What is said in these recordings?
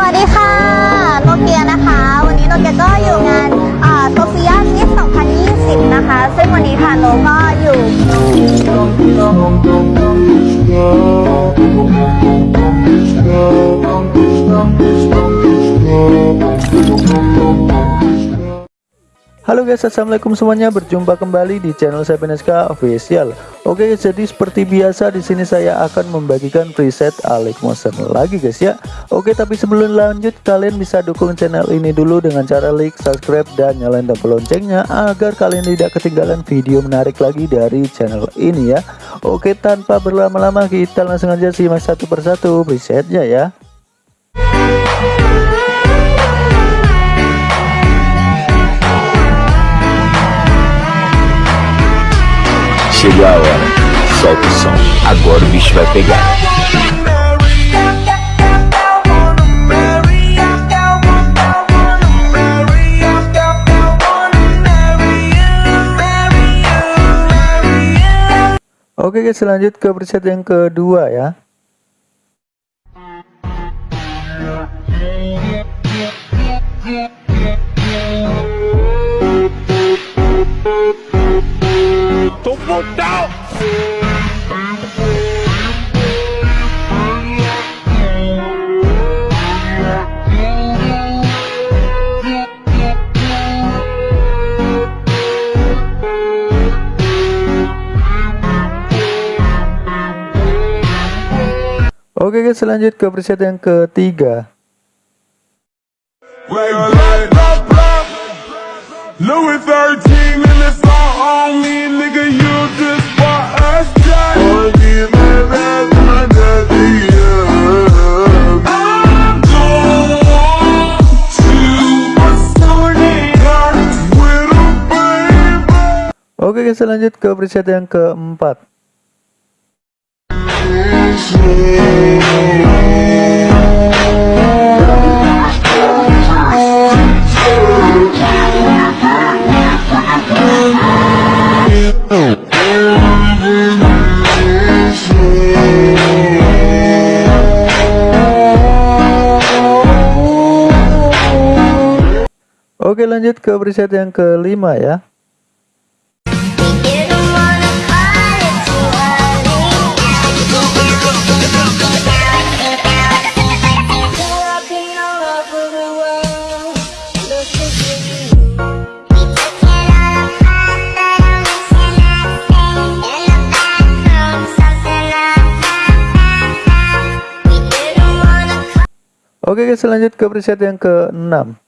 สวัสดีค่ะโนเกียนะคะ วันนี้โนเกียก็อยู่งานโซเฟียมิส2020 นะคะ ซึ่งวันนี้ค่ะโนก็อยู่ Halo guys, assalamualaikum semuanya. Berjumpa kembali di channel saya PNSK Official. Oke, jadi seperti biasa di sini saya akan membagikan preset Motion lagi guys ya. Oke, tapi sebelum lanjut kalian bisa dukung channel ini dulu dengan cara like, subscribe dan nyalain tombol loncengnya agar kalian tidak ketinggalan video menarik lagi dari channel ini ya. Oke, tanpa berlama-lama kita langsung aja simak satu persatu presetnya ya. Chegou a hora. Solta o som. Agora o bicho vai pegar. Oke guys, lanjut ke preset yang kedua ya. Oke guys, lanjut ke preset yang ketiga. Like blah, blah, blah. Louis 13 and it's all on me, nigga. You just bought a shot. I'm going to a sorting with a baby. Oke guys, lanjut ke preset yang keempat. Oke lanjut ke preset yang kelima ya. Oke guys lanjut ke preset yang ke-6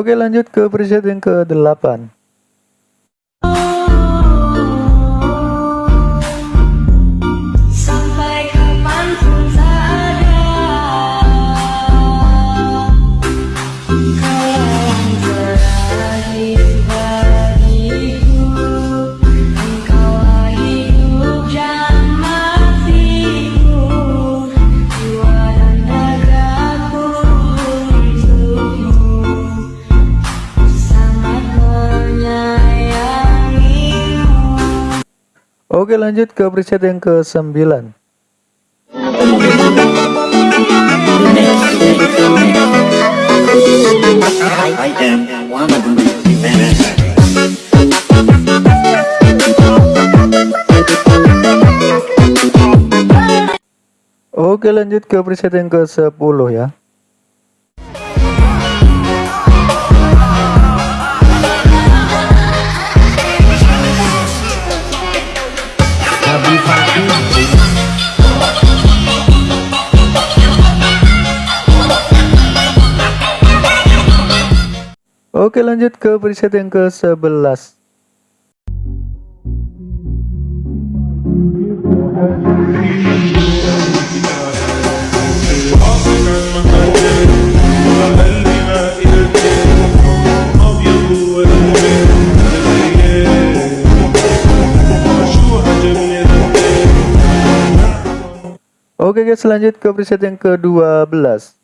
Oke lanjut ke preset yang ke-8 Oke lanjut ke preset yang ke-9 I am one of the men. Oke lanjut ke preset yang ke-10 ya Oke lanjut ke preset yang ke-11 Oke guys lanjut ke preset yang ke-12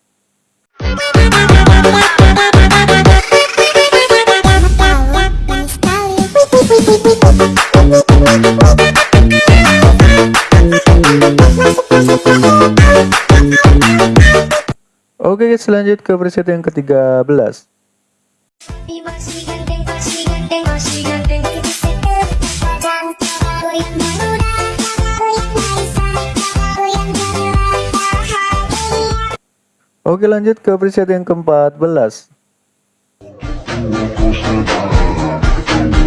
Oke guys lanjut ke preset yang ke-13 Oke lanjut ke preset yang ke-14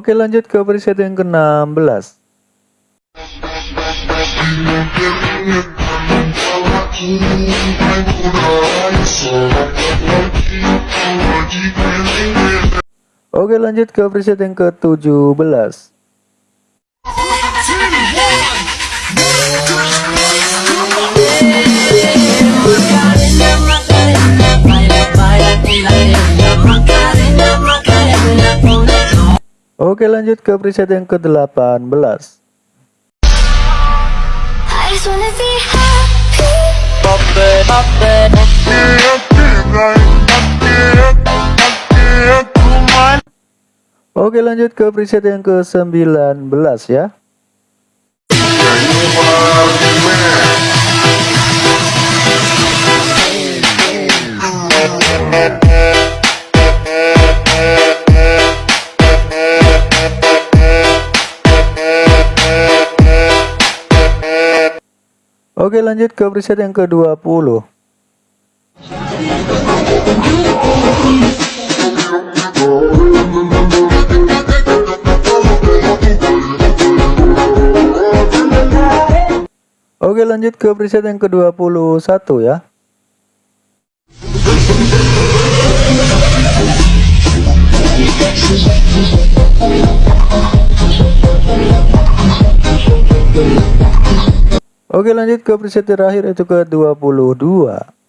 Oke lanjut ke preset yang ke-16 Oke lanjut ke preset yang ke-17 Oke lanjut ke preset yang ke-18 I just wanna be happy. Oke lanjut ke preset yang ke-19 ya Oke lanjut ke preset yang ke-20 Oke lanjut ke preset yang ke-21 ya Oke lanjut ke preset terakhir itu ke 22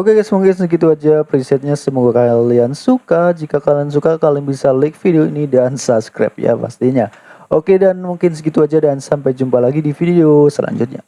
Oke guys mungkin segitu aja presetnya. Semoga kalian suka. Jika kalian suka kalian bisa like video ini dan subscribe ya pastinya. Oke dan mungkin segitu aja dan sampai jumpa lagi di video selanjutnya